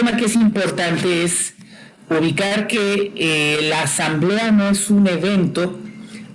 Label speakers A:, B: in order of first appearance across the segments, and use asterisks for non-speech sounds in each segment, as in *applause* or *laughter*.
A: tema que es importante es ubicar que eh, la asamblea no es un evento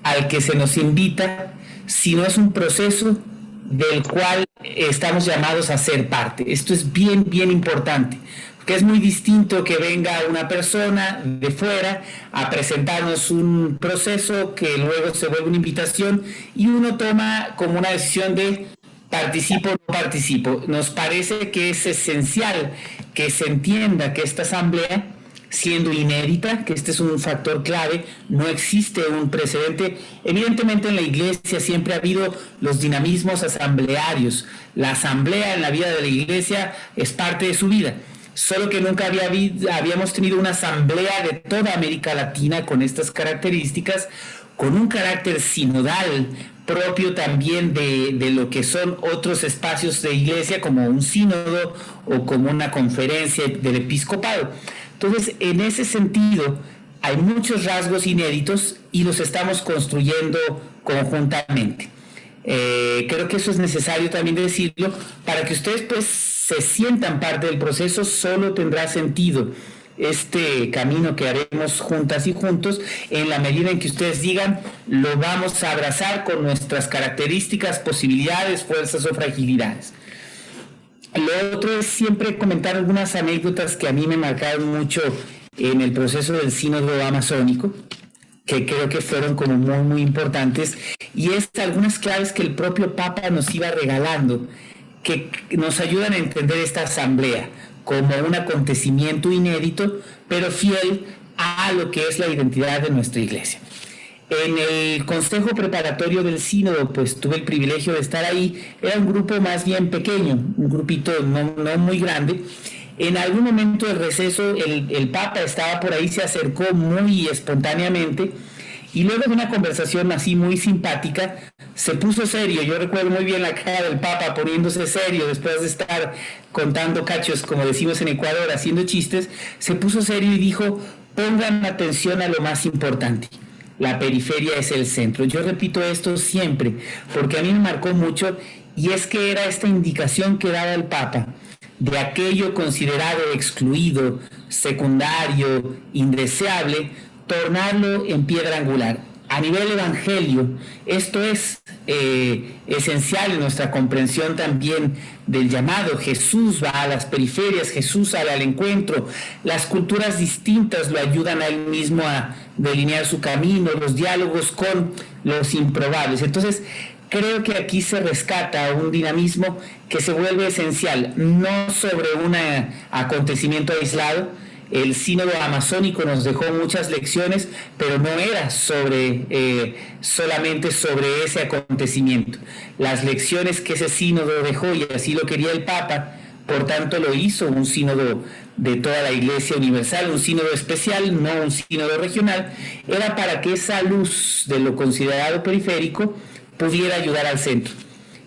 A: al que se nos invita, sino es un proceso del cual estamos llamados a ser parte. Esto es bien, bien importante, porque es muy distinto que venga una persona de fuera a presentarnos un proceso que luego se vuelve una invitación y uno toma como una decisión de participo o no participo. Nos parece que es esencial que se entienda que esta asamblea siendo inédita, que este es un factor clave, no existe un precedente. Evidentemente en la iglesia siempre ha habido los dinamismos asamblearios. La asamblea en la vida de la iglesia es parte de su vida. Solo que nunca había, habíamos tenido una asamblea de toda América Latina con estas características, con un carácter sinodal propio también de, de, lo que son otros espacios de iglesia como un sínodo o como una conferencia del episcopado. Entonces, en ese sentido, hay muchos rasgos inéditos y los estamos construyendo conjuntamente. Eh, creo que eso es necesario también decirlo para que ustedes pues se sientan parte del proceso, solo tendrá sentido este camino que haremos juntas y juntos en la medida en que ustedes digan lo vamos a abrazar con nuestras características, posibilidades, fuerzas o fragilidades. Lo otro es siempre comentar algunas anécdotas que a mí me marcaron mucho en el proceso del sínodo amazónico, que creo que fueron como muy, muy importantes, y es algunas claves que el propio Papa nos iba regalando, que nos ayudan a entender esta asamblea como un acontecimiento inédito, pero fiel a lo que es la identidad de nuestra iglesia. En el consejo preparatorio del sínodo, pues tuve el privilegio de estar ahí. Era un grupo más bien pequeño, un grupito no, muy grande. En algún momento del receso, el, el, Papa estaba por ahí, se acercó muy espontáneamente y luego de una conversación así muy simpática, se puso serio. Yo recuerdo muy bien la cara del Papa poniéndose serio después de estar contando cachos, como decimos en Ecuador, haciendo chistes. Se puso serio y dijo, pongan atención a lo más importante la periferia es el centro. Yo repito esto siempre porque a mí me marcó mucho y es que era esta indicación que daba el Papa de aquello considerado excluido, secundario, indeseable, tornarlo en piedra angular a nivel evangelio, esto es eh, esencial en nuestra comprensión también del llamado. Jesús va a las periferias, Jesús sale al encuentro. Las culturas distintas lo ayudan a él mismo a delinear su camino, los diálogos con los improbables. Entonces, creo que aquí se rescata un dinamismo que se vuelve esencial, no sobre un acontecimiento aislado, el sínodo amazónico nos dejó muchas lecciones, pero no era sobre, eh, solamente sobre ese acontecimiento. Las lecciones que ese sínodo dejó, y así lo quería el Papa, por tanto lo hizo un sínodo de toda la Iglesia Universal, un sínodo especial, no un sínodo regional, era para que esa luz de lo considerado periférico pudiera ayudar al centro.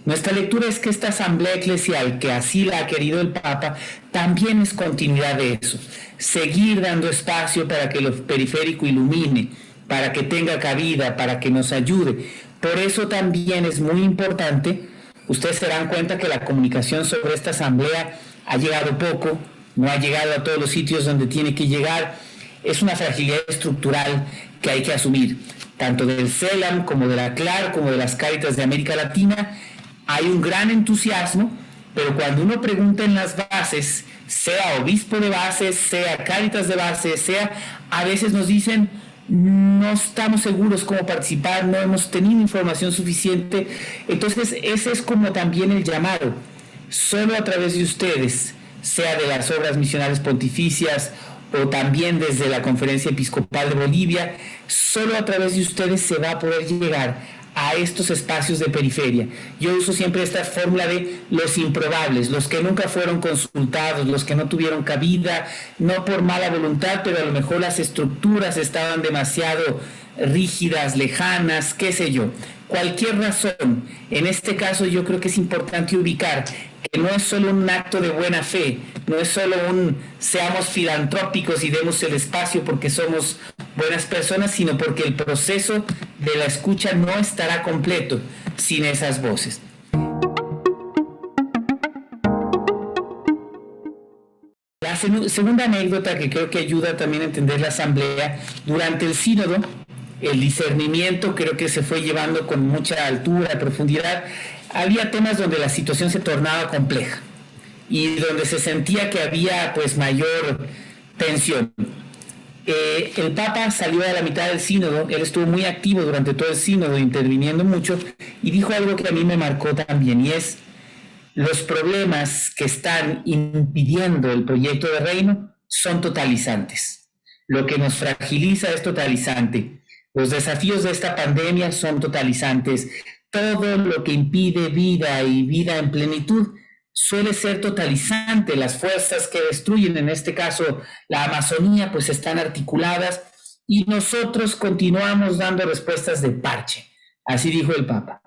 A: Nuestra lectura es que esta asamblea eclesial, que así la ha querido el Papa, también es continuidad de eso. Seguir dando espacio para que lo periférico ilumine, para que tenga cabida, para que nos ayude. Por eso también es muy importante, ustedes se dan cuenta que la comunicación sobre esta asamblea ha llegado poco, no ha llegado a todos los sitios donde tiene que llegar. Es una fragilidad estructural que hay que asumir, tanto del CELAM como de la CLAR, como de las Cáritas de América Latina, hay un gran entusiasmo, pero cuando uno pregunta en las bases, sea obispo de base, sea cáritas de base, sea, a veces nos dicen, no estamos seguros cómo participar, no hemos tenido información suficiente. Entonces, ese es como también el llamado. Solo a través de ustedes, sea de las obras misionales pontificias o también desde la Conferencia Episcopal de Bolivia, solo a través de ustedes se va a poder llegar a estos espacios de periferia. Yo uso siempre esta fórmula de los improbables, los que nunca fueron consultados, los que no tuvieron cabida, no por mala voluntad, pero a lo mejor las estructuras estaban demasiado rígidas, lejanas, qué sé yo. Cualquier razón. En este caso yo creo que es importante ubicar que no es solo un acto de buena fe, no es solo un seamos filantrópicos y demos el espacio porque somos buenas personas, sino porque el proceso de la escucha no estará completo sin esas voces. La segunda anécdota que creo que ayuda también a entender la asamblea, durante el sínodo, el discernimiento creo que se fue llevando con mucha altura, profundidad. Había temas donde la situación se tornaba compleja y donde se sentía que había pues mayor tensión. Eh, el Papa salió a la mitad del sínodo, él estuvo muy activo durante todo el sínodo, interviniendo mucho, y dijo algo que a mí me marcó también, y es los problemas que están impidiendo el proyecto de reino son totalizantes. Lo que nos fragiliza es totalizante. Los desafíos de esta pandemia son totalizantes. Todo lo que impide vida y vida en plenitud suele ser totalizante. Las fuerzas que destruyen, en este caso la Amazonía, pues están articuladas y nosotros continuamos dando respuestas de parche. Así dijo el Papa.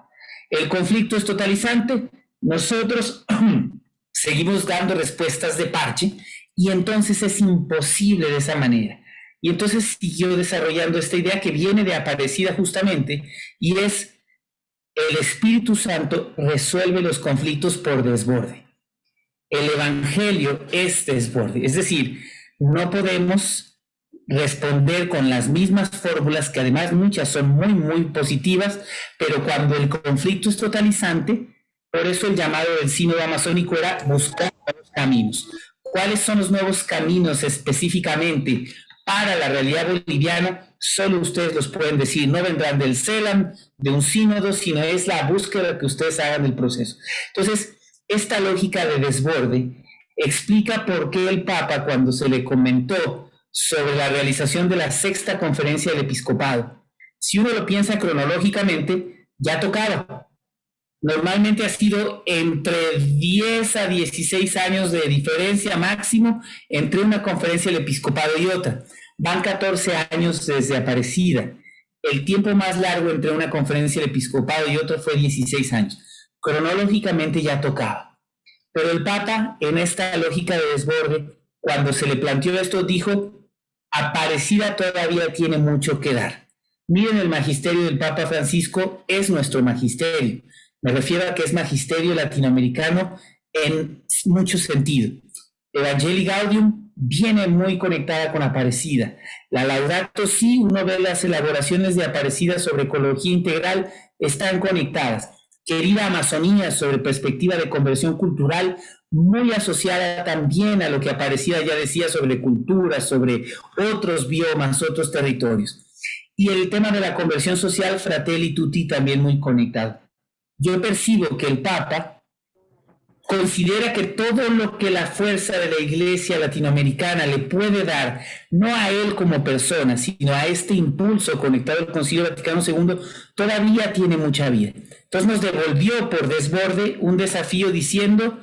A: El conflicto es totalizante, nosotros *clears throat* seguimos dando respuestas de parche y entonces es imposible de esa manera. Y entonces siguió desarrollando esta idea que viene de Aparecida justamente y es el Espíritu Santo resuelve los conflictos por desborde. El Evangelio es desborde. Es decir, no podemos responder con las mismas fórmulas, que además muchas son muy, muy positivas, pero cuando el conflicto es totalizante, por eso el llamado del sínodo amazónico era buscar nuevos caminos. ¿Cuáles son los nuevos caminos específicamente para la realidad boliviana? Solo ustedes los pueden decir, no vendrán del CELAM, de un sínodo, sino es la búsqueda que ustedes hagan del proceso. Entonces, esta lógica de desborde explica por qué el Papa, cuando se le comentó sobre la realización de la sexta conferencia del episcopado, si uno lo piensa cronológicamente, ya tocaba. Normalmente ha sido entre 10 a 16 años de diferencia máximo entre una conferencia del episcopado y otra. Van 14 años desde Aparecida. El tiempo más largo entre una conferencia del episcopado y otra fue 16 años. Cronológicamente ya tocaba. Pero el Papa, en esta lógica de desborde, cuando se le planteó esto, dijo, Aparecida todavía tiene mucho que dar. Miren, el magisterio del Papa Francisco es nuestro magisterio. Me refiero a que es magisterio latinoamericano en muchos sentidos. Evangelii Gaudium viene muy conectada con Aparecida. La Laudato Si, uno ve las elaboraciones de Aparecida sobre ecología integral, están conectadas. Querida Amazonía sobre perspectiva de conversión cultural, muy asociada también a lo que Aparecida ya decía sobre cultura, sobre otros biomas, otros territorios. Y el tema de la conversión social, Fratelli Tutti, también muy conectado. Yo percibo que el Papa considera que todo lo que la fuerza de la Iglesia latinoamericana le puede dar, no a él como persona, sino a este impulso conectado al Concilio Vaticano II, todavía tiene mucha vida. Entonces nos devolvió por desborde un desafío diciendo,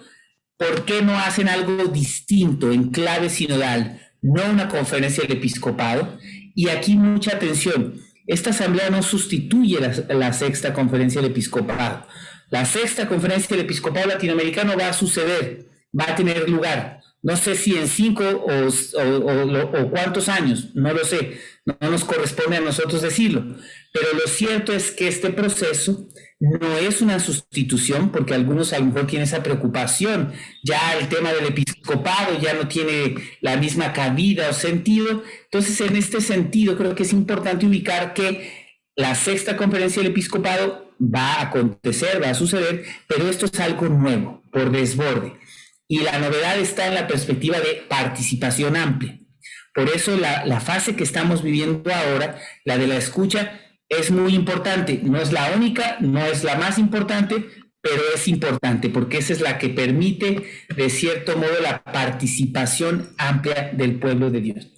A: ¿por qué no hacen algo distinto en clave sinodal? No una conferencia del episcopado. Y aquí mucha atención, esta asamblea no sustituye la, la sexta conferencia del episcopado la sexta conferencia del episcopado latinoamericano va a suceder, va a tener lugar. No sé si en cinco o, cuántos años, no lo sé, no nos corresponde a nosotros decirlo, pero lo cierto es que este proceso no es una sustitución, porque algunos a lo mejor tienen esa preocupación, ya el tema del episcopado ya no tiene la misma cabida o sentido, entonces en este sentido creo que es importante ubicar que la sexta conferencia del episcopado va a acontecer, va a suceder, pero esto es algo nuevo, por desborde. Y la novedad está en la perspectiva de participación amplia. Por eso la, fase que estamos viviendo ahora, la de la escucha, es muy importante. No es la única, no es la más importante, pero es importante porque esa es la que permite, de cierto modo, la participación amplia del pueblo de Dios.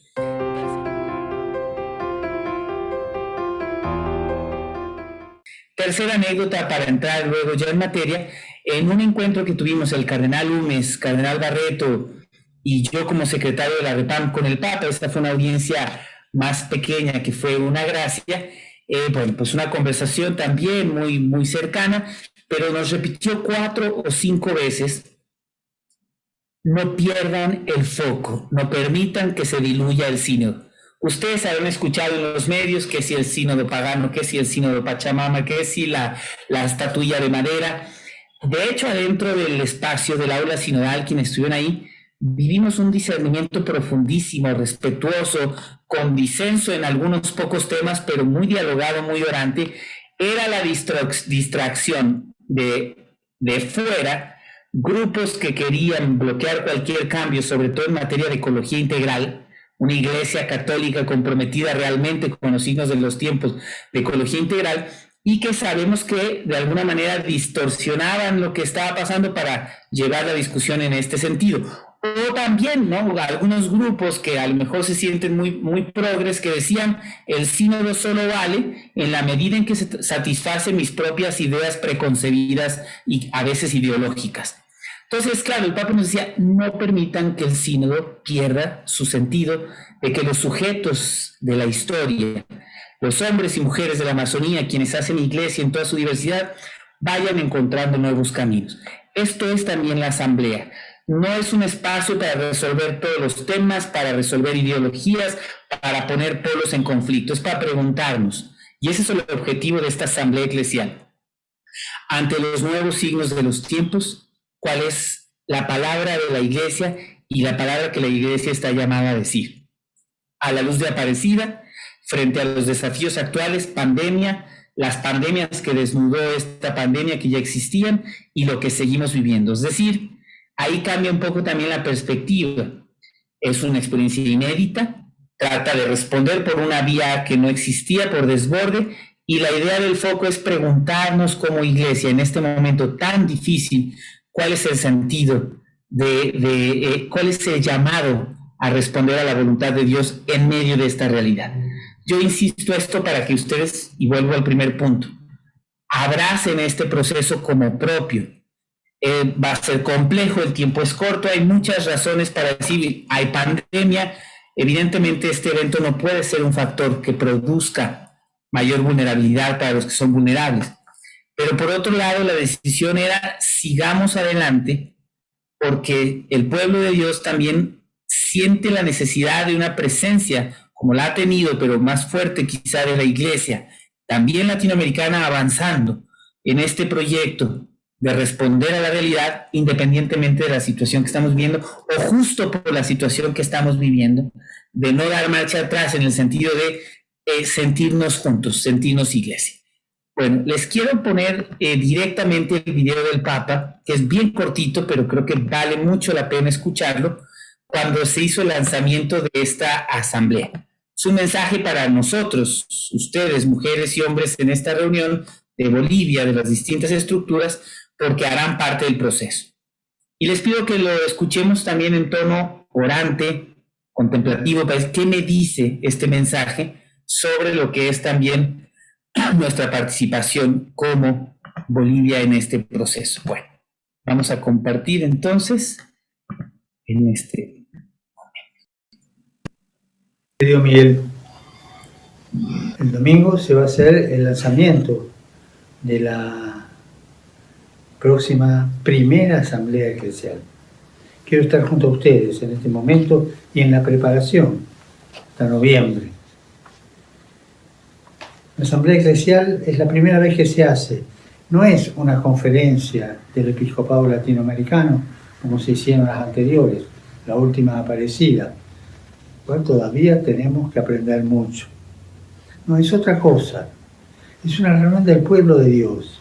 A: Tercera anécdota para entrar luego ya en materia, en un encuentro que tuvimos el cardenal Umes, cardenal Barreto y yo como secretario de la REPAM con el Papa, esta fue una audiencia más pequeña que fue una gracia, eh, bueno, pues una conversación también muy, muy cercana, pero nos repitió cuatro o cinco veces, no pierdan el foco, no permitan que se diluya el sínodo. Ustedes habrán escuchado en los medios que si el sínodo pagano, que si el sínodo Pachamama, que si la, la estatuilla de madera. De hecho, adentro del espacio del aula sinodal, quienes estuvieron ahí, vivimos un discernimiento profundísimo, respetuoso, con disenso en algunos pocos temas, pero muy dialogado, muy orante, era la distracción de, de fuera, grupos que querían bloquear cualquier cambio, sobre todo en materia de ecología integral, una iglesia católica comprometida realmente con los signos de los tiempos de ecología integral, y que sabemos que de alguna manera distorsionaban lo que estaba pasando para llevar la discusión en este sentido. O también, ¿no? Algunos grupos que a lo mejor se sienten muy, muy progres que decían el sínodo solo vale en la medida en que se satisface mis propias ideas preconcebidas y a veces ideológicas. Entonces, claro, el Papa nos decía, no permitan que el sínodo pierda su sentido de que los sujetos de la historia, los hombres y mujeres de la Amazonía, quienes hacen iglesia en toda su diversidad, vayan encontrando nuevos caminos. Esto es también la asamblea. No es un espacio para resolver todos los temas, para resolver ideologías, para poner polos en conflicto, es para preguntarnos. Y ese es el objetivo de esta asamblea eclesial. Ante los nuevos signos de los tiempos, ¿cuál es la palabra de la iglesia y la palabra que la iglesia está llamada a decir? A la luz de Aparecida, frente a los desafíos actuales, pandemia, las pandemias que desnudó esta pandemia que ya existían y lo que seguimos viviendo. Es decir, ahí cambia un poco también la perspectiva. Es una experiencia inédita, trata de responder por una vía que no existía, por desborde, y la idea del foco es preguntarnos como iglesia en este momento tan difícil, cuál es el sentido de, eh, cuál es el llamado a responder a la voluntad de Dios en medio de esta realidad. Yo insisto esto para que ustedes, y vuelvo al primer punto, abracen este proceso como propio. Eh, va a ser complejo, el tiempo es corto, hay muchas razones para decir, hay pandemia, evidentemente este evento no puede ser un factor que produzca mayor vulnerabilidad para los que son vulnerables. Pero por otro lado, la decisión era sigamos adelante porque el pueblo de Dios también siente la necesidad de una presencia como la ha tenido, pero más fuerte quizá de la iglesia, también latinoamericana, avanzando en este proyecto de responder a la realidad independientemente de la situación que estamos viendo o justo por la situación que estamos viviendo, de no dar marcha atrás en el sentido de eh, sentirnos juntos, sentirnos iglesia. Bueno, les quiero poner eh, directamente el video del Papa, que es bien cortito, pero creo que vale mucho la pena escucharlo, cuando se hizo el lanzamiento de esta asamblea su mensaje para nosotros, ustedes, mujeres y hombres en esta reunión de Bolivia, de las distintas estructuras, porque harán parte del proceso. Y les pido que lo escuchemos también en tono orante, contemplativo, para ver qué me dice este mensaje sobre lo que es también nuestra participación como Bolivia en este proceso. Bueno, vamos a compartir entonces en este
B: Querido Miguel, el domingo se va a hacer el lanzamiento de la próxima primera asamblea eclesial. Quiero estar junto a ustedes en este momento y en la preparación hasta noviembre. La asamblea eclesial es la primera vez que se hace. No es una conferencia del episcopado latinoamericano como se hicieron las anteriores, la última aparecida todavía tenemos que aprender mucho. No, es otra cosa. Es una reunión del pueblo de Dios.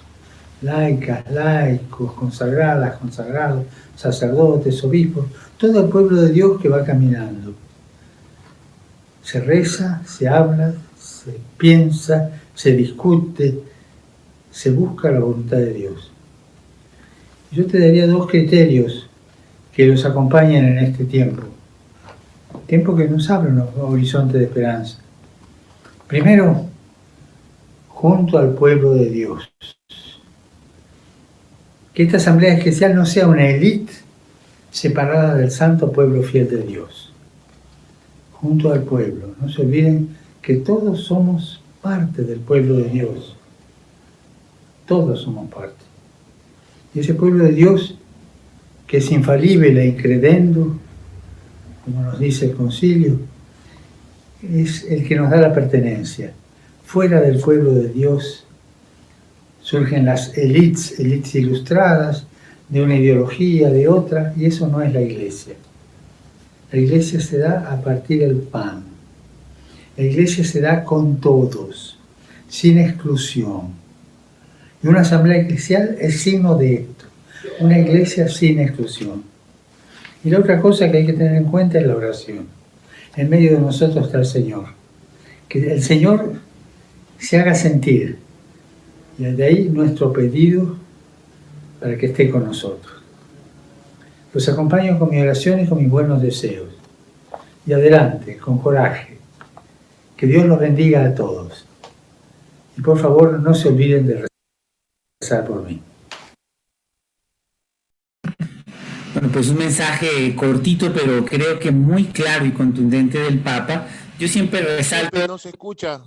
B: Laicas, laicos, consagradas, consagrados, sacerdotes, obispos, todo el pueblo de Dios que va caminando. Se reza, se habla, se piensa, se discute, se busca la voluntad de Dios. Yo te daría dos criterios que los acompañen en este tiempo tiempo que nos abre un horizonte de esperanza. Primero, junto al pueblo de Dios. Que esta asamblea especial no sea una élite separada del santo pueblo fiel de Dios. Junto al pueblo. No se olviden que todos somos parte del pueblo de Dios. Todos somos parte. Y ese pueblo de Dios que es infalible e incredendo, como nos dice el concilio, es el que nos da la pertenencia. Fuera del pueblo de Dios surgen las élites, élites ilustradas, de una ideología, de otra, y eso no es la iglesia. La iglesia se da a partir del pan. La iglesia se da con todos, sin exclusión. Y una asamblea eclesial es signo de esto, una iglesia sin exclusión. Y la otra cosa que hay que tener en cuenta es la oración. En medio de nosotros está el Señor. Que el Señor se haga sentir. Y de ahí nuestro pedido para que esté con nosotros. Los acompaño con mi oración y con mis buenos deseos. Y adelante, con coraje. Que Dios los bendiga a todos. Y por favor, no se olviden de rezar por mí.
A: Bueno, pues un mensaje cortito, pero creo que muy claro y contundente del Papa. Yo siempre resalto...
C: No se escucha.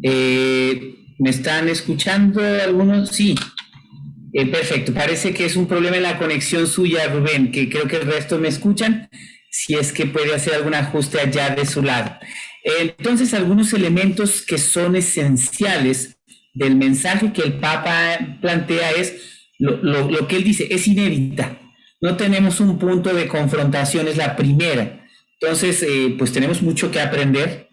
A: Eh, ¿Me están escuchando algunos? Sí. Eh, perfecto, parece que es un problema en la conexión suya, Rubén, que creo que el resto me escuchan, si es que puede hacer algún ajuste allá de su lado. Entonces, algunos elementos que son esenciales del mensaje que el Papa plantea es lo, que él dice, es inédita. No tenemos un punto de confrontación, es la primera. Entonces, eh, pues tenemos mucho que aprender.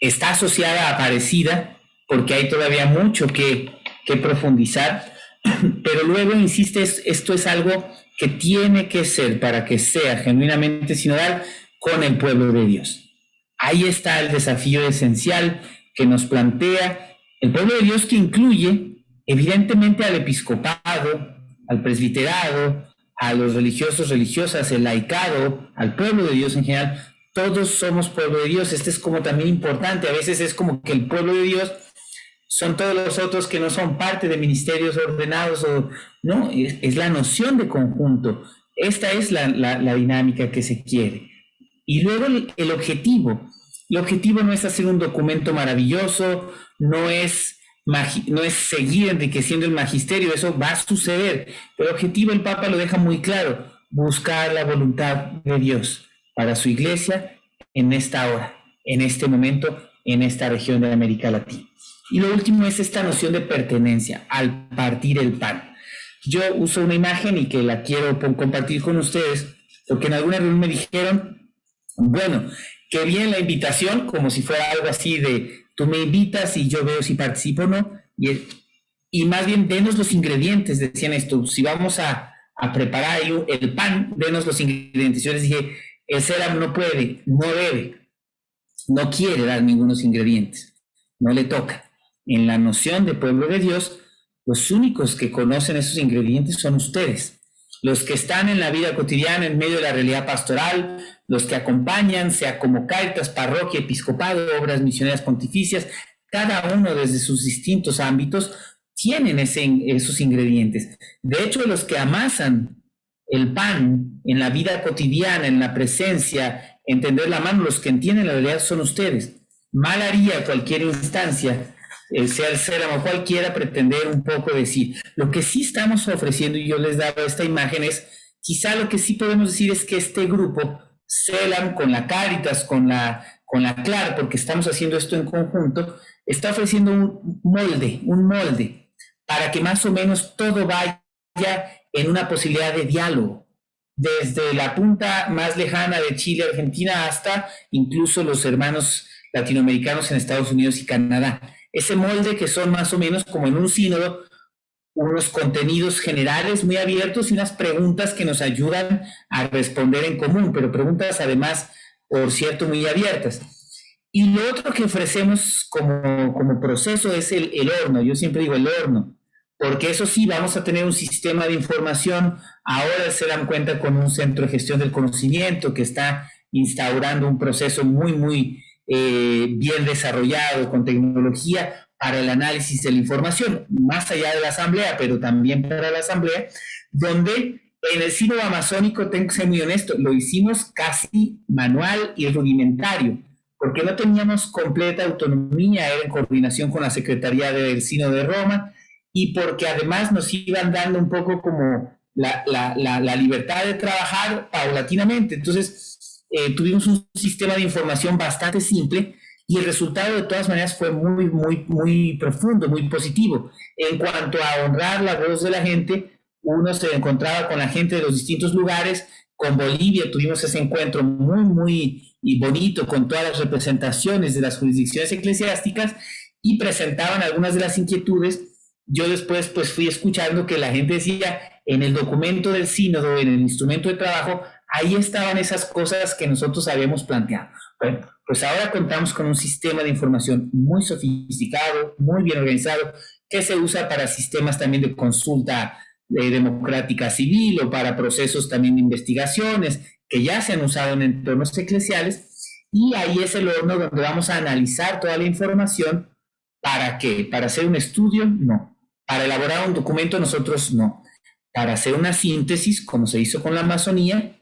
A: Está asociada a parecida, porque hay todavía mucho que, que profundizar *clears throat* pero luego insiste, esto es algo que tiene que ser para que sea genuinamente sinodal con el pueblo de Dios. Ahí está el desafío esencial que nos plantea el pueblo de Dios que incluye evidentemente al episcopado, al presbiterado, a los religiosos, religiosas, el laicado, al pueblo de Dios en general. Todos somos pueblo de Dios. Este es como también importante. A veces es como que el pueblo de Dios son todos los otros que no son parte de ministerios ordenados, o, no, es, la noción de conjunto. Esta es la, dinámica que se quiere. Y luego el, objetivo. El objetivo no es hacer un documento maravilloso, no es, no es seguir enriqueciendo el magisterio, eso va a suceder. el objetivo el Papa lo deja muy claro, buscar la voluntad de Dios para su iglesia en esta hora, en este momento, en esta región de América Latina. Y lo último es esta noción de pertenencia al partir el pan. Yo uso una imagen y que la quiero compartir con ustedes, porque en alguna reunión me dijeron, bueno, que bien la invitación, como si fuera algo así de tú me invitas y yo veo si participo o no, y, más bien denos los ingredientes, decían esto, si vamos a, preparar el pan, denos los ingredientes. Yo les dije, el SERAM no puede, no debe, no quiere dar ningunos ingredientes, no le toca en la noción de pueblo de Dios, los únicos que conocen esos ingredientes son ustedes, los que están en la vida cotidiana en medio de la realidad pastoral, los que acompañan, sea como caritas, parroquia, episcopado, obras misioneras pontificias, cada uno desde sus distintos ámbitos tienen esos ingredientes. De hecho, los que amasan el pan en la vida cotidiana, en la presencia, entender la mano, los que entienden la realidad son ustedes. Mal haría cualquier instancia sea el CELAM o cualquiera, pretender un poco decir. Lo que sí estamos ofreciendo, y yo les daba esta imagen, es quizá lo que sí podemos decir es que este grupo, CELAM con la Caritas, con la, con la CLAR, porque estamos haciendo esto en conjunto, está ofreciendo un molde, un molde, para que más o menos todo vaya en una posibilidad de diálogo desde la punta más lejana de Chile, Argentina, hasta incluso los hermanos latinoamericanos en Estados Unidos y Canadá ese molde que son más o menos como en un sínodo, unos contenidos generales muy abiertos y unas preguntas que nos ayudan a responder en común, pero preguntas además, por cierto, muy abiertas. Y lo otro que ofrecemos como, como proceso es el, el horno, yo siempre digo el horno, porque eso sí, vamos a tener un sistema de información, ahora se dan cuenta con un centro de gestión del conocimiento que está instaurando un proceso muy, muy eh, bien desarrollado con tecnología para el análisis de la información, más allá de la asamblea, pero también para la asamblea, donde en el sino amazónico, tengo que ser muy honesto, lo hicimos casi manual y rudimentario, porque no teníamos completa autonomía, en coordinación con la Secretaría del Sino de Roma, y porque además nos iban dando un poco como la, la, la libertad de trabajar paulatinamente. Entonces, eh, tuvimos un sistema de información bastante simple y el resultado de todas maneras fue muy, muy, muy profundo, muy positivo. En cuanto a honrar la voz de la gente, uno se encontraba con la gente de los distintos lugares, con Bolivia tuvimos ese encuentro muy, muy bonito con todas las representaciones de las jurisdicciones eclesiásticas y presentaban algunas de las inquietudes. Yo después pues fui escuchando que la gente decía en el documento del sínodo, en el instrumento de trabajo, ahí estaban esas cosas que nosotros habíamos planteado. Bueno, pues ahora contamos con un sistema de información muy sofisticado, muy bien organizado, que se usa para sistemas también de consulta eh, democrática civil o para procesos también de investigaciones que ya se han usado en entornos eclesiales. Y ahí es el horno donde vamos a analizar toda la información. ¿Para qué? ¿Para hacer un estudio? No. ¿Para elaborar un documento? Nosotros no. Para hacer una síntesis, como se hizo con la Amazonía,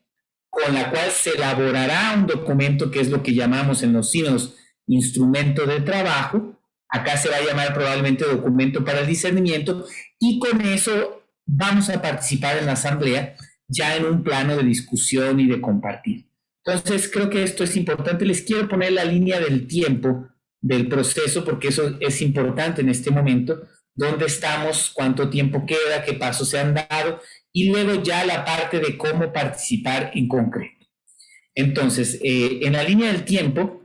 A: con la cual se elaborará un documento que es lo que llamamos en los sínodos instrumento de trabajo. Acá se va a llamar probablemente documento para el discernimiento y con eso vamos a participar en la asamblea ya en un plano de discusión y de compartir. Entonces, creo que esto es importante. Les quiero poner la línea del tiempo del proceso porque eso es importante en este momento. ¿Dónde estamos? ¿Cuánto tiempo queda? ¿Qué pasos se han dado? Y luego ya la parte de cómo participar en concreto. Entonces, eh, en la línea del tiempo,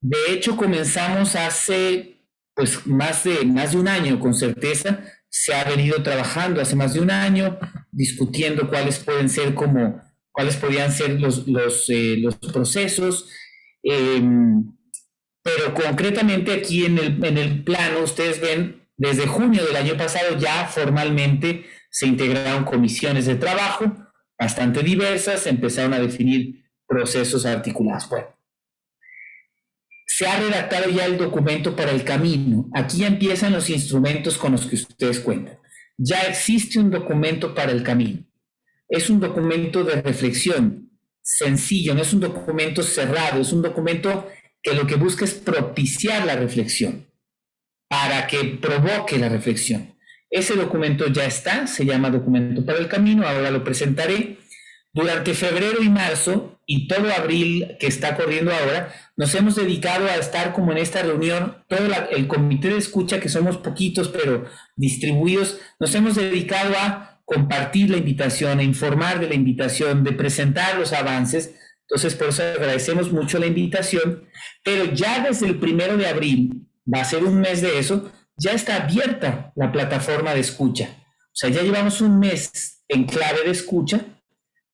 A: de hecho comenzamos hace pues más de, más de un año con certeza, se ha venido trabajando hace más de un año, discutiendo cuáles pueden ser como, cuáles podrían ser los, los, eh, los procesos, em, pero concretamente aquí en el, en el plano, ustedes ven, desde junio del año pasado ya formalmente se integraron comisiones de trabajo bastante diversas, se empezaron a definir procesos articulados. Bueno, se ha redactado ya el documento para el camino. Aquí ya empiezan los instrumentos con los que ustedes cuentan. Ya existe un documento para el camino. Es un documento de reflexión, sencillo, no es un documento cerrado, es un documento que lo que busca es propiciar la reflexión, para que provoque la reflexión. Ese documento ya está, se llama Documento para el Camino, ahora lo presentaré. Durante febrero y marzo y todo abril que está corriendo ahora, nos hemos dedicado a estar como en esta reunión, todo el comité de escucha, que somos poquitos pero distribuidos, nos hemos dedicado a compartir la invitación, a informar de la invitación, de presentar los avances. Entonces, por eso agradecemos mucho la invitación, pero ya desde el primero de abril, va a ser un mes de eso, ya está abierta la plataforma de escucha. O sea, ya llevamos un mes en clave de escucha.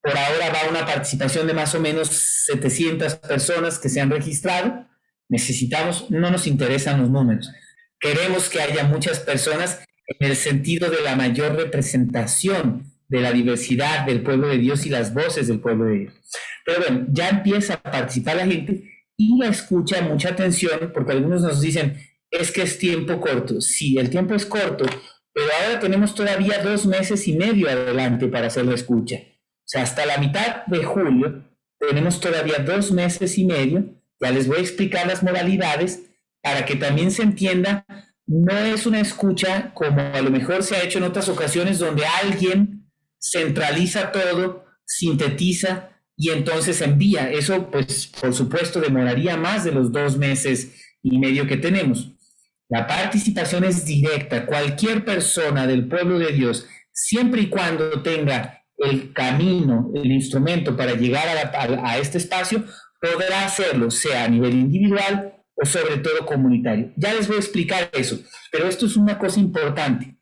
A: Por ahora va una participación de más o menos 700 personas que se han registrado. Necesitamos, no nos interesan los números. Queremos que haya muchas personas en el sentido de la mayor representación de la diversidad del pueblo de Dios y las voces del pueblo de Dios. Pero bueno, ya empieza a participar la gente y la escucha mucha atención, porque algunos nos dicen, es que es tiempo corto. Sí, el tiempo es corto, pero ahora tenemos todavía dos meses y medio adelante para hacer la escucha. O sea, hasta la mitad de julio tenemos todavía dos meses y medio. Ya les voy a explicar las modalidades para que también se entienda, no es una escucha como a lo mejor se ha hecho en otras ocasiones donde alguien centraliza todo, sintetiza y entonces envía. Eso, pues, por supuesto, demoraría más de los dos meses y medio que tenemos. La participación es directa. Cualquier persona del pueblo de Dios, siempre y cuando tenga el camino, el instrumento para llegar a, este espacio, podrá hacerlo, sea a nivel individual o sobre todo comunitario. Ya les voy a explicar eso, pero esto es una cosa importante.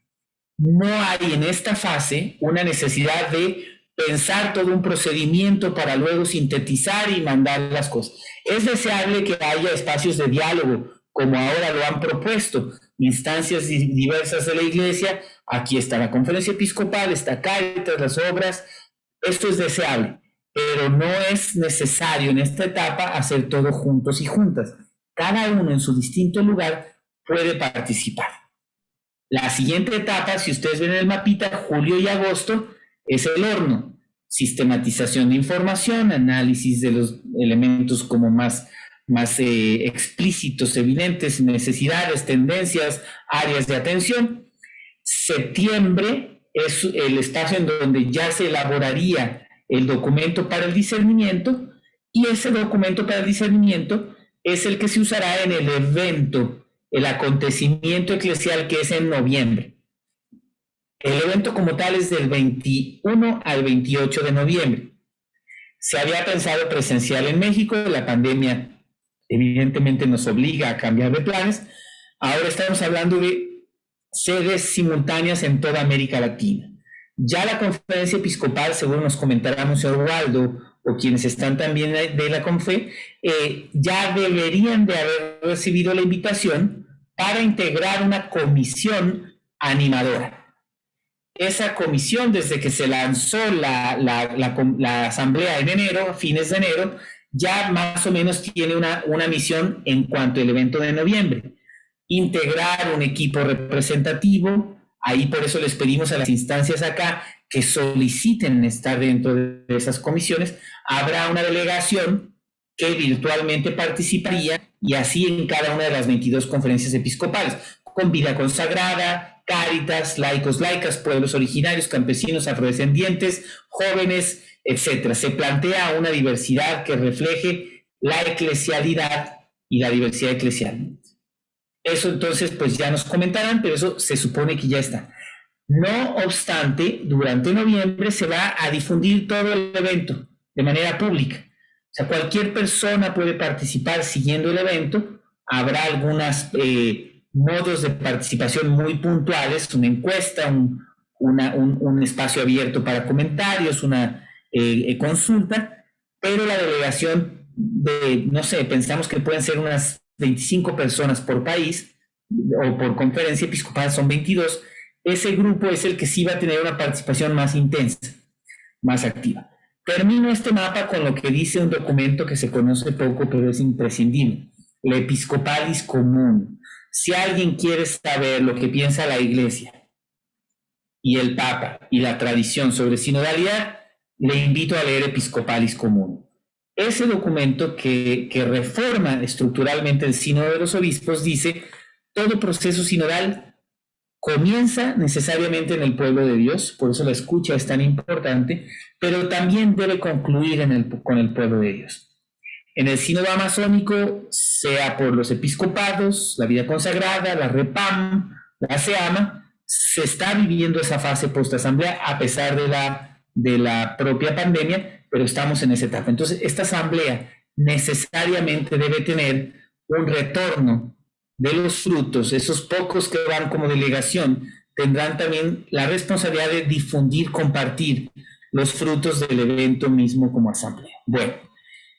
A: No hay en esta fase una necesidad de pensar todo un procedimiento para luego sintetizar y mandar las cosas. Es deseable que haya espacios de diálogo, como ahora lo han propuesto instancias diversas de la Iglesia. Aquí está la conferencia episcopal, está Cáritas, las obras. Esto es deseable, pero no es necesario en esta etapa hacer todo juntos y juntas. Cada uno en su distinto lugar puede participar. La siguiente etapa, si ustedes ven en el mapita, julio y agosto, es el horno. Sistematización de información, análisis de los elementos como más más eh, explícitos, evidentes, necesidades, tendencias, áreas de atención. Septiembre es el espacio en donde ya se elaboraría el documento para el discernimiento y ese documento para el discernimiento es el que se usará en el evento, el acontecimiento eclesial que es en noviembre. El evento como tal es del 21 al 28 de noviembre. Se había pensado presencial en México, la pandemia evidentemente nos obliga a cambiar de planes. Ahora estamos hablando de sedes simultáneas en toda América Latina. Ya la conferencia episcopal, según nos comentará Monseñor Waldo, o quienes están también de la CONFE, eh, ya deberían de haber recibido la invitación para integrar una comisión animadora. Esa comisión, desde que se lanzó la, la, asamblea en enero, fines de enero, ya más o menos tiene una, una misión en cuanto al evento de noviembre. Integrar un equipo representativo, ahí por eso les pedimos a las instancias acá que soliciten estar dentro de esas comisiones, habrá una delegación que virtualmente participaría y así en cada una de las 22 conferencias episcopales, con vida consagrada, cáritas, laicos, laicas, pueblos originarios, campesinos, afrodescendientes, jóvenes, etc. Se plantea una diversidad que refleje la eclesialidad y la diversidad eclesial. Eso entonces, pues ya nos comentarán, pero eso se supone que ya está. No obstante, durante noviembre se va a difundir todo el evento de manera pública. O sea, cualquier persona puede participar siguiendo el evento. Habrá algunos eh, modos de participación muy puntuales, una encuesta, un, espacio abierto para comentarios, una eh, eh, consulta, pero la delegación de, no sé, pensamos que pueden ser unas 25 personas por país o por conferencia episcopal son 22. Ese grupo es el que sí va a tener una participación más intensa, más activa. Termino este mapa con lo que dice un documento que se conoce poco, pero es imprescindible, la Episcopalis Común. Si alguien quiere saber lo que piensa la Iglesia y el Papa y la tradición sobre sinodalidad, le invito a leer Episcopalis Común. Ese documento que, reforma estructuralmente el sínodo de los obispos dice, todo proceso sinodal comienza necesariamente en el pueblo de Dios, por eso la escucha es tan importante, pero también debe concluir en el, con el pueblo de Dios. En el sínodo amazónico, sea por los episcopados, la vida consagrada, la REPAM, la SEAMA, se está viviendo esa fase post-asamblea a pesar de la, de la propia pandemia, pero estamos en esa etapa. Entonces, esta asamblea necesariamente debe tener un retorno de los frutos, esos pocos que van como delegación, tendrán también la responsabilidad de difundir, compartir los frutos del evento mismo como asamblea. Bueno,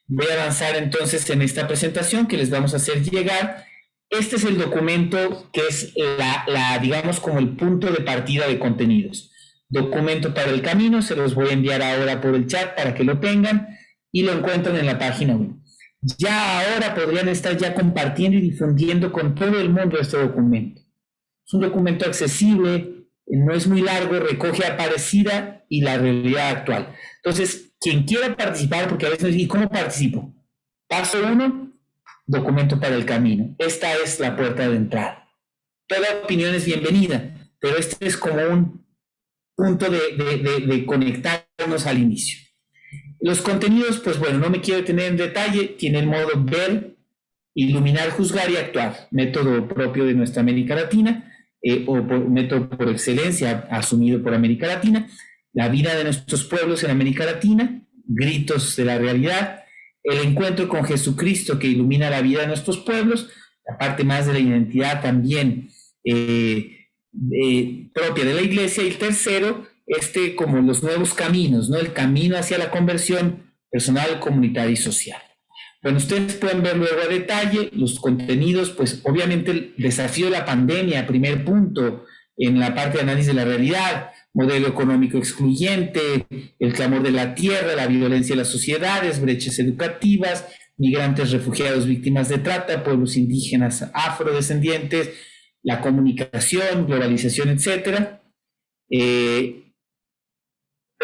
A: voy a avanzar entonces en esta presentación que les vamos a hacer llegar. Este es el documento que es la, la digamos, como el punto de partida de contenidos. Documento para el camino, se los voy a enviar ahora por el chat para que lo tengan y lo encuentran en la página web ya ahora podrían estar ya compartiendo y difundiendo con todo el mundo este documento. Es un documento accesible, no es muy largo, recoge Aparecida y la realidad actual. Entonces, quien quiera participar, porque a veces, ¿y cómo participo? Paso uno, documento para el camino. Esta es la puerta de entrada. Toda opinión es bienvenida, pero este es como un punto de conectarnos al inicio. Los contenidos, pues bueno, no me quiero detener en detalle, tiene el modo ver, iluminar, juzgar y actuar, método propio de nuestra América Latina, eh, o método por excelencia asumido por América Latina, la vida de nuestros pueblos en América Latina, gritos de la realidad, el encuentro con Jesucristo que ilumina la vida de nuestros pueblos, la parte más de la identidad también eh, propia de la iglesia, y el tercero, este como los nuevos caminos, ¿no? El camino hacia la conversión personal, comunitaria y social. Bueno, ustedes pueden ver luego a detalle los contenidos, pues obviamente el desafío de la pandemia, primer punto, en la parte de análisis de la realidad, modelo económico excluyente, el clamor de la tierra, la violencia de las sociedades, brechas educativas, migrantes refugiados víctimas de trata, pueblos indígenas afrodescendientes, la comunicación, globalización, etcétera. Eh,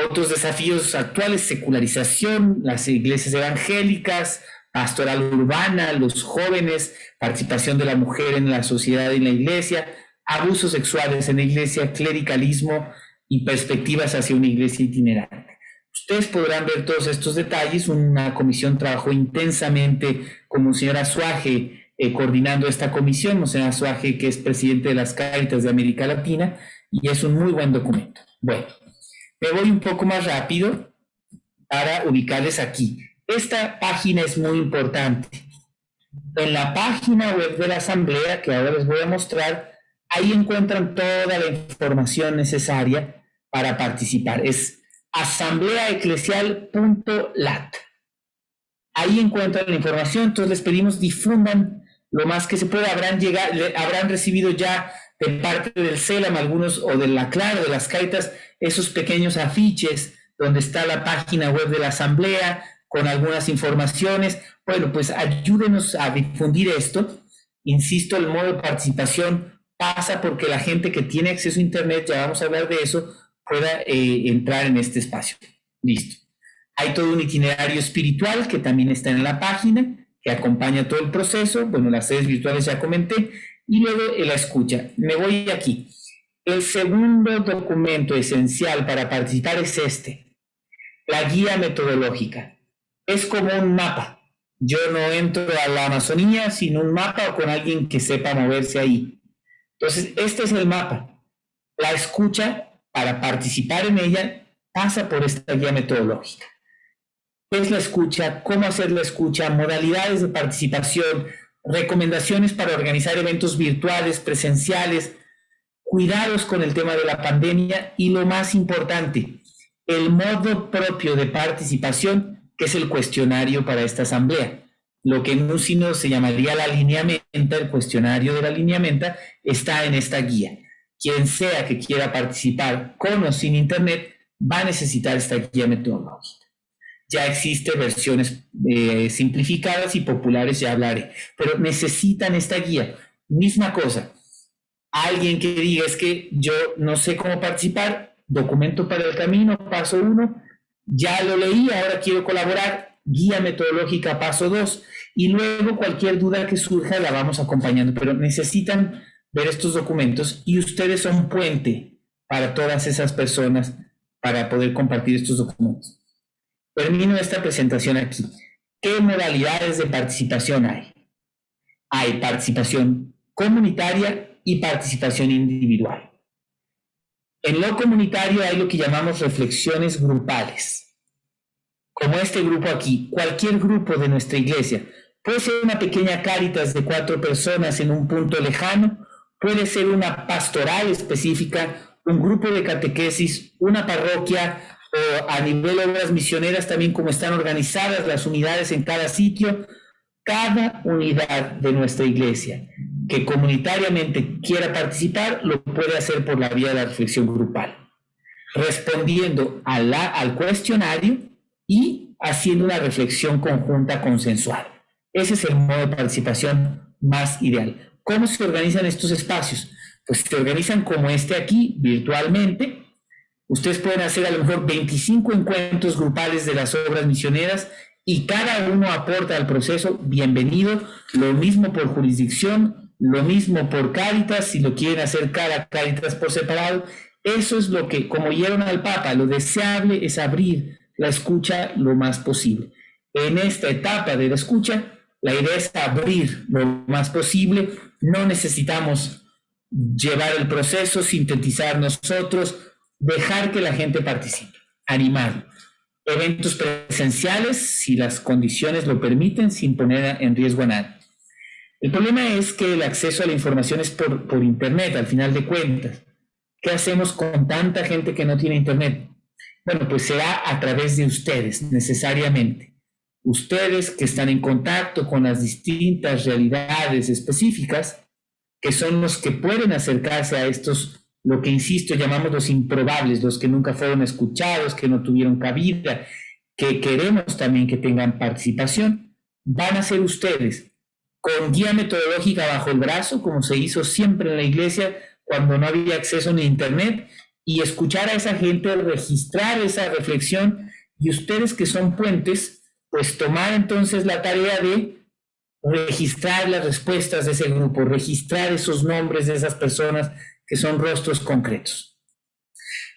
A: otros desafíos actuales, secularización, las iglesias evangélicas, pastoral urbana, los jóvenes, participación de la mujer en la sociedad y en la iglesia, abusos sexuales en la iglesia, clericalismo y perspectivas hacia una iglesia itinerante. Ustedes podrán ver todos estos detalles. Una comisión trabajó intensamente con Monseñor Azuaje eh, coordinando esta comisión, Monseñor Azuaje que es presidente de las Cáritas de América Latina, y es un muy buen documento. Bueno, me voy un poco más rápido para ubicarles aquí. Esta página es muy importante. En la página web de la Asamblea, que ahora les voy a mostrar, ahí encuentran toda la información necesaria para participar. Es asambleaeclesial.lat. Ahí encuentran la información, entonces les pedimos difundan lo más que se pueda. Habrán, llegado, habrán recibido ya de parte del CELAM algunos o de la Claro, de las Caitas, esos pequeños afiches donde está la página web de la Asamblea con algunas informaciones. Bueno, pues ayúdenos a difundir esto. Insisto, el modo de participación pasa porque la gente que tiene acceso a Internet, ya vamos a hablar de eso, pueda eh, entrar en este espacio. Listo. Hay todo un itinerario espiritual que también está en la página, que acompaña todo el proceso. Bueno, las sedes virtuales ya comenté. Y luego la escucha. Me voy aquí. El segundo documento esencial para participar es este la guía metodológica. Es como un mapa. Yo no entro a la Amazonía sin un mapa o con alguien que sepa moverse ahí. Entonces, este es el mapa. La escucha, para participar en ella, pasa por esta guía metodológica. ¿Qué es la escucha? ¿Cómo hacer la escucha? Modalidades de participación, recomendaciones para organizar eventos virtuales, presenciales, cuidados con el tema de la pandemia y lo más importante, el modo propio de participación, que es el cuestionario para esta asamblea. Lo que en un se llamaría la alineamiento, el cuestionario de la alineamiento, está en esta guía. Quien sea que quiera participar con o sin internet va a necesitar esta guía metodológica. Ya existen versiones eh, simplificadas y populares, ya hablaré, pero necesitan esta guía. Misma cosa, alguien que diga es que yo no sé cómo participar, documento para el camino, paso uno, ya lo leí, ahora quiero colaborar, guía metodológica, paso dos, y luego cualquier duda que surja la vamos acompañando, pero necesitan ver estos documentos y ustedes son puente para todas esas personas para poder compartir estos documentos. Termino esta presentación aquí. ¿Qué modalidades de participación hay? Hay participación comunitaria y participación individual. En lo comunitario hay lo que llamamos reflexiones grupales. Como este grupo aquí, cualquier grupo de nuestra iglesia. Puede ser una pequeña cáritas de cuatro personas en un punto lejano, puede ser una pastoral específica, un grupo de catequesis, una parroquia o a nivel de obras misioneras también como están organizadas las unidades en cada sitio, cada unidad de nuestra iglesia que comunitariamente quiera participar lo puede hacer por la vía de la reflexión grupal, respondiendo al cuestionario y haciendo una reflexión conjunta consensual. Ese es el modo de participación más ideal. ¿Cómo se organizan estos espacios? Pues se organizan como este aquí, virtualmente. Ustedes pueden hacer a lo mejor 25 encuentros grupales de las obras misioneras y cada uno aporta al proceso, bienvenido, lo mismo por jurisdicción, lo mismo por Cáritas, si lo quieren hacer cada Cáritas por separado. Eso es lo que, como oyeron al Papa, lo deseable es abrir la escucha lo más posible. En esta etapa de la escucha, la idea es abrir lo más posible. No necesitamos llevar el proceso, sintetizar nosotros, dejar que la gente participe, animar eventos presenciales si las condiciones lo permiten sin poner en riesgo a nadie. El problema es que el acceso a la información es por, por Internet, al final de cuentas. ¿Qué hacemos con tanta gente que no tiene Internet? Bueno, pues será a través de ustedes, necesariamente. Ustedes que están en contacto con las distintas realidades específicas, que son los que pueden acercarse a estos lo que, insisto, llamamos los improbables, los que nunca fueron escuchados, que no tuvieron cabida, que queremos también que tengan participación, van a ser ustedes, con guía metodológica bajo el brazo, como se hizo siempre en la iglesia cuando no había acceso ni Internet, y escuchar a esa gente, registrar esa reflexión, y ustedes que son puentes, pues tomar entonces la tarea de registrar las respuestas de ese grupo, registrar esos nombres de esas personas, que son rostros concretos.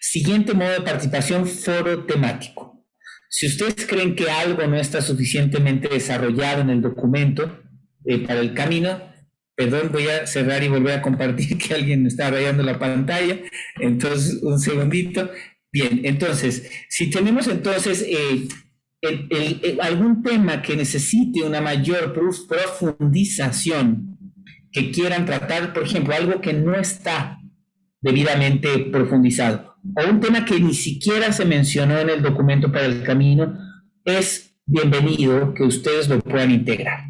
A: Siguiente modo de participación, foro temático. Si ustedes creen que algo no está suficientemente desarrollado en el documento eh, para el camino, perdón, voy a cerrar y volver a compartir *laughs* que alguien está rayando la pantalla. Entonces, un segundito. Bien, entonces, si tenemos entonces eh, algún tema que necesite una mayor profundización, que quieran tratar, por ejemplo, algo que no está debidamente profundizado, o un tema que ni siquiera se mencionó en el documento para el camino, es bienvenido que ustedes lo puedan integrar.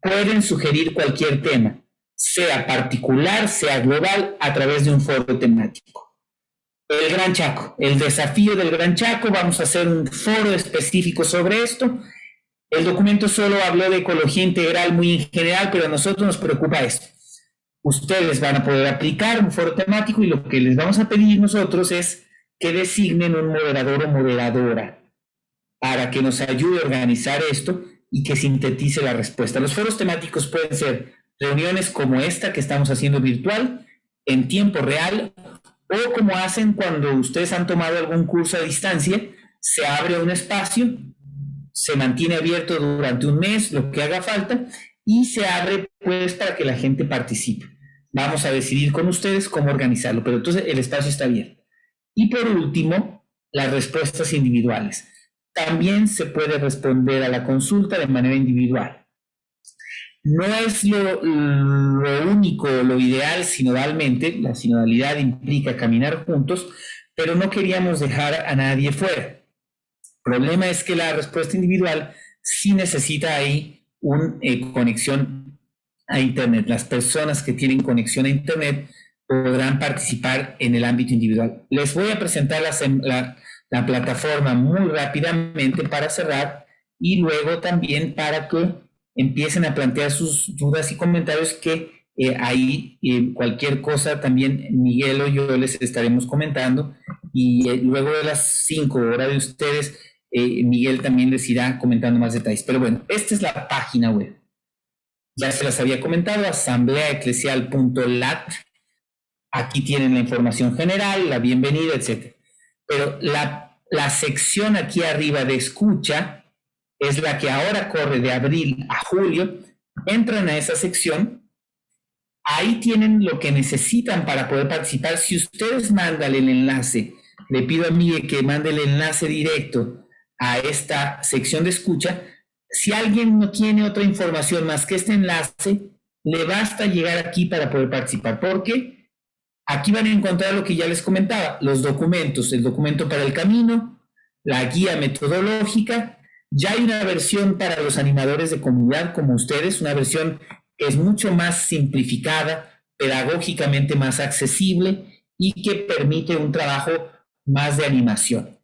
A: Pueden sugerir cualquier tema, sea particular, sea global, a través de un foro temático. El Gran Chaco, el desafío del Gran Chaco, vamos a hacer un foro específico sobre esto. El documento solo habló de ecología integral muy en general, pero a nosotros nos preocupa esto. Ustedes van a poder aplicar un foro temático y lo que les vamos a pedir nosotros es que designen un moderador o moderadora para que nos ayude a organizar esto y que sintetice la respuesta. Los foros temáticos pueden ser reuniones como esta que estamos haciendo virtual, en tiempo real, o como hacen cuando ustedes han tomado algún curso a distancia, se abre un espacio, se mantiene abierto durante un mes, lo que haga falta, y se abre pues para que la gente participe. Vamos a decidir con ustedes cómo organizarlo, pero entonces el espacio está abierto. Y por último, las respuestas individuales. También se puede responder a la consulta de manera individual. No es lo, único, lo ideal sinodalmente, la sinodalidad implica caminar juntos, pero no queríamos dejar a nadie fuera. El problema es que la respuesta individual sí necesita ahí una eh, conexión a Internet. Las personas que tienen conexión a Internet podrán participar en el ámbito individual. Les voy a presentar la, la plataforma muy rápidamente para cerrar y luego también para que empiecen a plantear sus dudas y comentarios que eh, ahí eh, cualquier cosa también Miguel o yo les estaremos comentando y eh, luego de las 5 horas de ustedes Miguel también les irá comentando más detalles. Pero bueno, esta es la página web. Ya se las había comentado, asambleaeclesial.lat. Aquí tienen la información general, la bienvenida, etc. Pero la, la sección aquí arriba de escucha es la que ahora corre de abril a julio, entran a esa sección, ahí tienen lo que necesitan para poder participar. Si ustedes mandan el enlace, le pido a Miguel que mande el enlace directo a esta sección de escucha, si alguien no tiene otra información más que este enlace, le basta llegar aquí para poder participar, porque aquí van a encontrar lo que ya les comentaba, los documentos, el documento para el camino, la guía metodológica, ya hay una versión para los animadores de comunidad como ustedes, una versión que es mucho más simplificada, pedagógicamente más accesible y que permite un trabajo más de animación.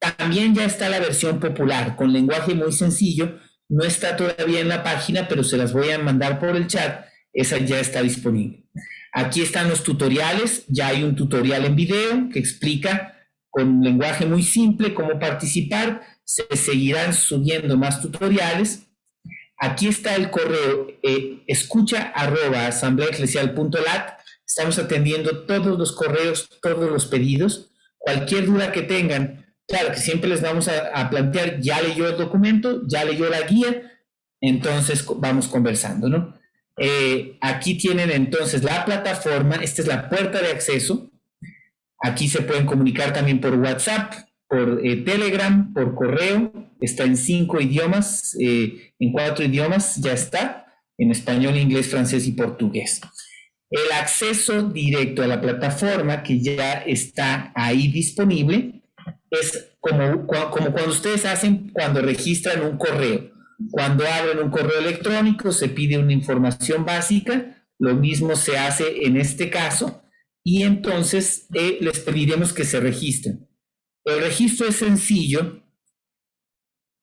A: También ya está la versión popular con lenguaje muy sencillo. No está todavía en la página, pero se las voy a mandar por el chat. Esa ya está disponible. Aquí están los tutoriales. Ya hay un tutorial en video que explica con lenguaje muy simple cómo participar se seguirán subiendo más tutoriales. Aquí está el correo eh, escucha arroba asambleaeclesial.lat. Estamos atendiendo todos los correos, todos los pedidos. Cualquier duda que tengan, claro que siempre les vamos a, plantear, ya leyó el documento, ya leyó la guía, entonces vamos conversando, ¿no? Eh, aquí tienen entonces la plataforma, esta es la puerta de acceso. Aquí se pueden comunicar también por WhatsApp, por eh, Telegram, por correo, está en cinco idiomas, eh, en cuatro idiomas ya está, en español, inglés, francés y portugués. El acceso directo a la plataforma que ya está ahí disponible es como, como cuando ustedes hacen cuando registran un correo. Cuando abren un correo electrónico se pide una información básica, lo mismo se hace en este caso, y entonces eh, les pediremos que se registren. El registro es sencillo,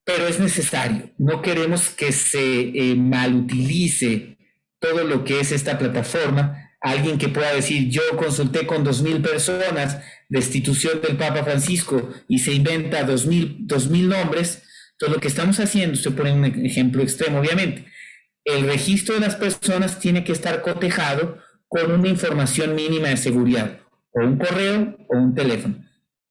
A: pero es necesario. No queremos que se eh, malutilice todo lo que es esta plataforma. Alguien que pueda decir, yo consulté con dos mil personas, destitución del Papa Francisco, y se inventa dos mil, dos mil nombres. Todo lo que estamos haciendo, se pone un ejemplo extremo, obviamente. El registro de las personas tiene que estar cotejado con una información mínima de seguridad, o un correo o un teléfono.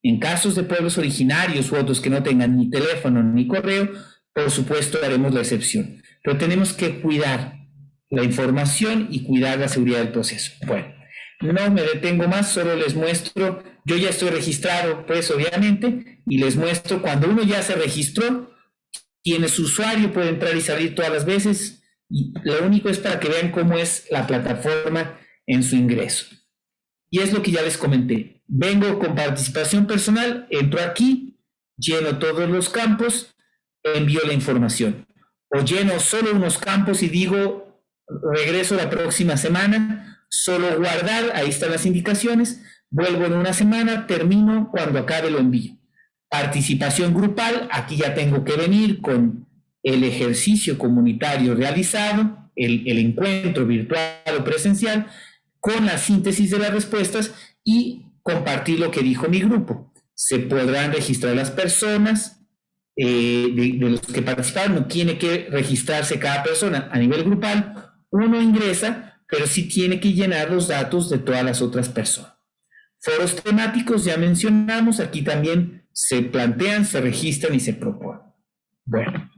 A: En casos de pueblos originarios u otros que no tengan ni teléfono ni correo, por supuesto haremos la excepción. Pero tenemos que cuidar la información y cuidar la seguridad del proceso. Bueno, no me detengo más, solo les muestro, yo ya estoy registrado, pues obviamente, y les muestro cuando uno ya se registró, Quienes usuario puede entrar y salir todas las veces. Y lo único es para que vean cómo es la plataforma en su ingreso. Y es lo que ya les comenté. Vengo con participación personal, entro aquí, lleno todos los campos, envío la información. O lleno solo unos campos y digo, regreso la próxima semana, solo guardar, ahí están las indicaciones, vuelvo en una semana, termino, cuando acabe lo envío. Participación grupal, aquí ya tengo que venir con el ejercicio comunitario realizado, el, el encuentro virtual o presencial, con la síntesis de las respuestas y compartir lo que dijo mi grupo. Se podrán registrar las personas eh, de, los que participaron, no tiene que registrarse cada persona a nivel grupal, uno ingresa, pero sí tiene que llenar los datos de todas las otras personas. Foros temáticos, ya mencionamos, aquí también se plantean, se registran y se proponen. Bueno,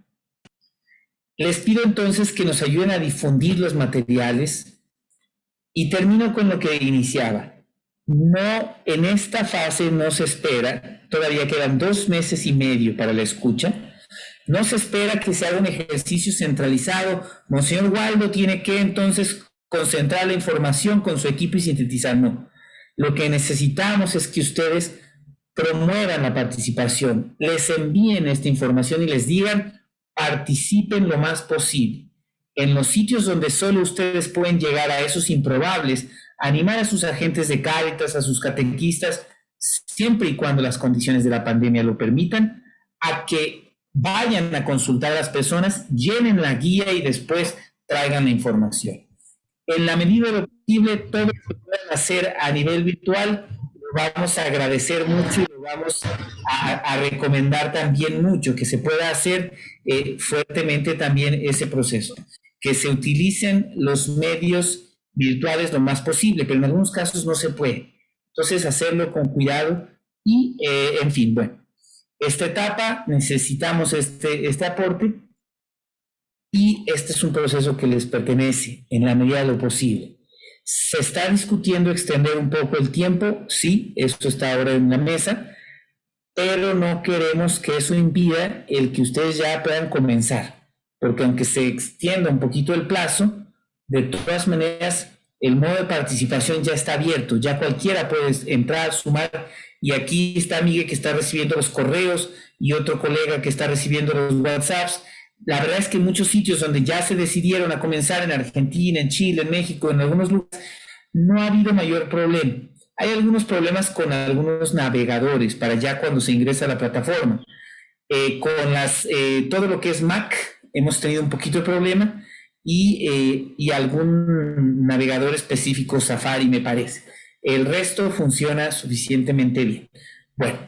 A: les pido entonces que nos ayuden a difundir los materiales y termino con lo que iniciaba. No, en esta fase no se espera, todavía quedan dos meses y medio para la escucha, no se espera que se haga un ejercicio centralizado. Monseñor Waldo tiene que entonces concentrar la información con su equipo y sintetizar. No. Lo que necesitamos es que ustedes promuevan la participación, les envíen esta información y les digan, participen lo más posible. En los sitios donde solo ustedes pueden llegar a esos improbables, animar a sus agentes de Cáritas, a sus catequistas, siempre y cuando las condiciones de la pandemia lo permitan, a que vayan a consultar a las personas, llenen la guía y después traigan la información. En la medida de lo posible, todo lo que puedan hacer a nivel virtual, lo vamos a agradecer mucho y lo vamos a, recomendar también mucho, que se pueda hacer eh, fuertemente también ese proceso, que se utilicen los medios virtuales lo más posible, pero en algunos casos no se puede. Entonces, hacerlo con cuidado y, eh, en fin, bueno, esta etapa necesitamos este, este aporte y este es un proceso que les pertenece en la medida de lo posible. Se está discutiendo extender un poco el tiempo, sí, esto está ahora en la mesa, pero no queremos que eso impida el que ustedes ya puedan comenzar, porque aunque se extienda un poquito el plazo, de todas maneras, el modo de participación ya está abierto, ya cualquiera puede entrar, sumar, y aquí está Miguel que está recibiendo los correos y otro colega que está recibiendo los WhatsApps. La verdad es que muchos sitios donde ya se decidieron a comenzar en Argentina, en Chile, en México, en algunos lugares, no ha habido mayor problema. Hay algunos problemas con algunos navegadores para ya cuando se ingresa a la plataforma. Eh, con las, eh, todo lo que es Mac hemos tenido un poquito de problema, eh, y, algún navegador específico Safari, me parece. El resto funciona suficientemente bien. Bueno,